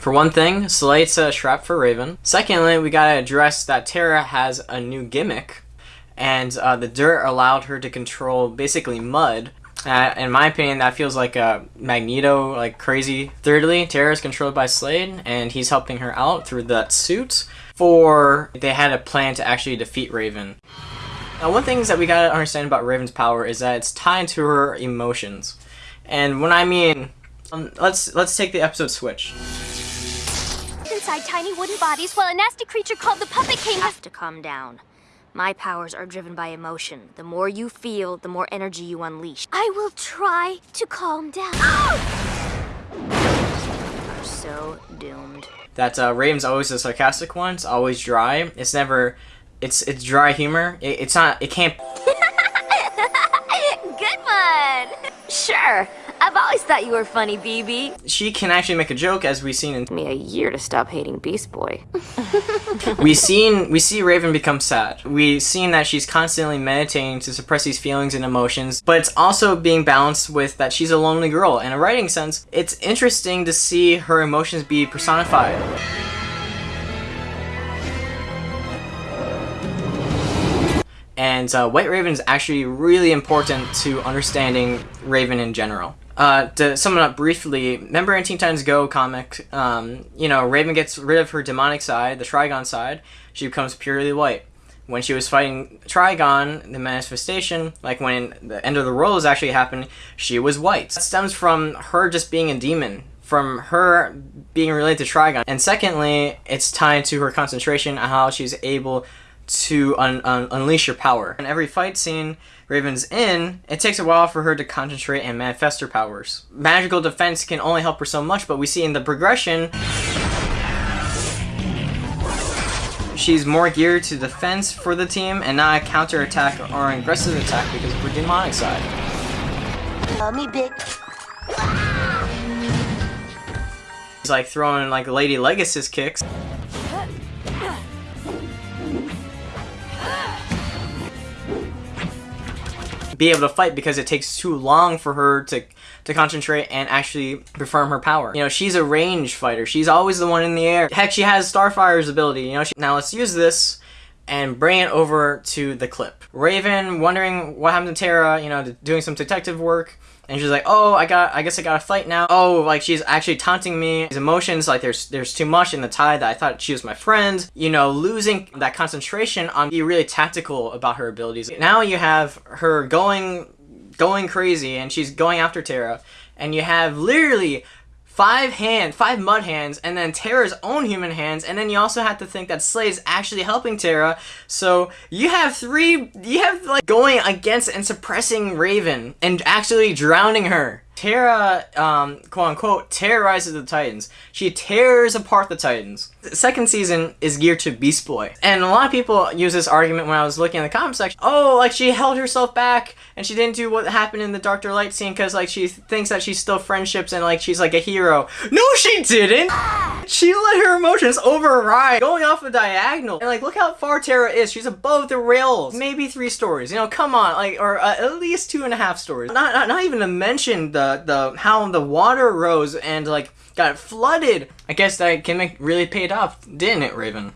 For one thing, Slade's a shrap for Raven. Secondly, we gotta address that Terra has a new gimmick, and uh, the dirt allowed her to control basically mud. Uh, in my opinion, that feels like a Magneto, like crazy. Thirdly, Terra is controlled by Slade, and he's helping her out through that suit. For they had a plan to actually defeat Raven. Now, one thing that we gotta understand about Raven's power is that it's tied to her emotions, and when I mean, um, let's let's take the episode switch. Inside tiny wooden bodies while a nasty creature called the Puppet King have to calm down. My powers are driven by emotion. The more you feel, the more energy you unleash. I will try to calm down. Are so doomed. That uh, Raven's always the sarcastic one. It's always dry. It's never. It's it's dry humor. It, it's not. It can't. Good one. Sure. I've always thought you were funny, BB. She can actually make a joke, as we've seen in. Me a year to stop hating Beast Boy. we seen we see Raven become sad. We seen that she's constantly meditating to suppress these feelings and emotions, but it's also being balanced with that she's a lonely girl. In a writing sense, it's interesting to see her emotions be personified. And uh, White Raven is actually really important to understanding Raven in general. Uh, to sum it up briefly, remember in Teen Titans Go comic, um, you know, Raven gets rid of her demonic side, the Trigon side, she becomes purely white. When she was fighting Trigon, the manifestation, like when the end of the world was actually happening, she was white. That stems from her just being a demon, from her being related to Trigon. And secondly, it's tied to her concentration and how she's able to un un unleash your power. In every fight scene Raven's in, it takes a while for her to concentrate and manifest her powers. Magical defense can only help her so much, but we see in the progression she's more geared to defense for the team and not a counter attack or an aggressive attack because of her demonic side. Me, big. He's like throwing like Lady Legacy kicks. be able to fight because it takes too long for her to to concentrate and actually perform her power. You know, she's a range fighter. She's always the one in the air. Heck, she has Starfire's ability. You know, she, now let's use this and bring it over to the clip. Raven wondering what happened to Terra, you know, doing some detective work. And she's like, oh, I got, I guess I got a fight now. Oh, like she's actually taunting me. His emotions, like there's, there's too much in the tide that I thought she was my friend. You know, losing that concentration on being really tactical about her abilities. Now you have her going, going crazy, and she's going after Terra, and you have literally five hands, five mud hands, and then Terra's own human hands, and then you also have to think that Slade's actually helping Terra. So you have three, you have like going against and suppressing Raven and actually drowning her. Terra, um, quote unquote, terrorizes the Titans. She tears apart the Titans. The second season is geared to Beast Boy. And a lot of people use this argument when I was looking in the comment section. Oh, like she held herself back and she didn't do what happened in the Doctor Light scene because like she thinks that she's still friendships and like she's like a hero. No, she didn't! She let her emotions override, going off a diagonal. And like, look how far Terra is. She's above the rails. Maybe three stories. You know, come on, like, or uh, at least two and a half stories. Not, not, not even to mention the the how the water rose and like got flooded. I guess that gimmick really paid off, didn't it, Raven?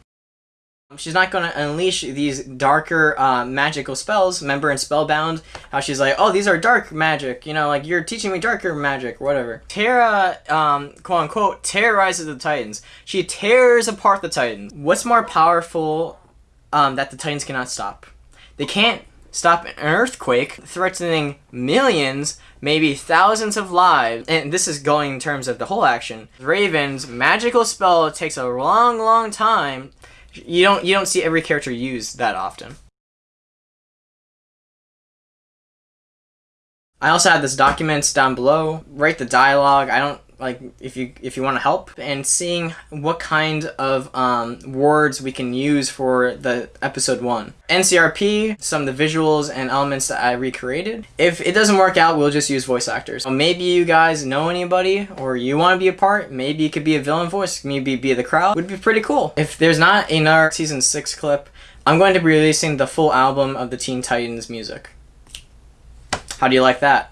She's not going to unleash these darker uh, magical spells. Remember in Spellbound, how she's like, oh, these are dark magic. You know, like, you're teaching me darker magic, whatever. Terra, um, quote unquote, terrorizes the Titans. She tears apart the Titans. What's more powerful um, that the Titans cannot stop? They can't stop an earthquake threatening millions, maybe thousands of lives. And this is going in terms of the whole action. Raven's magical spell takes a long, long time. You don't you don't see every character use that often. I also have this documents down below. Write the dialogue. I don't like if you if you want to help and seeing what kind of um, words we can use for the episode one. Ncrp some of the visuals and elements that i recreated. If it doesn't work out we'll just use voice actors. So maybe you guys know anybody or you want to be a part maybe it could be a villain voice maybe be the crowd would be pretty cool. If there's not another season six clip i'm going to be releasing the full album of the teen titans music. How do you like that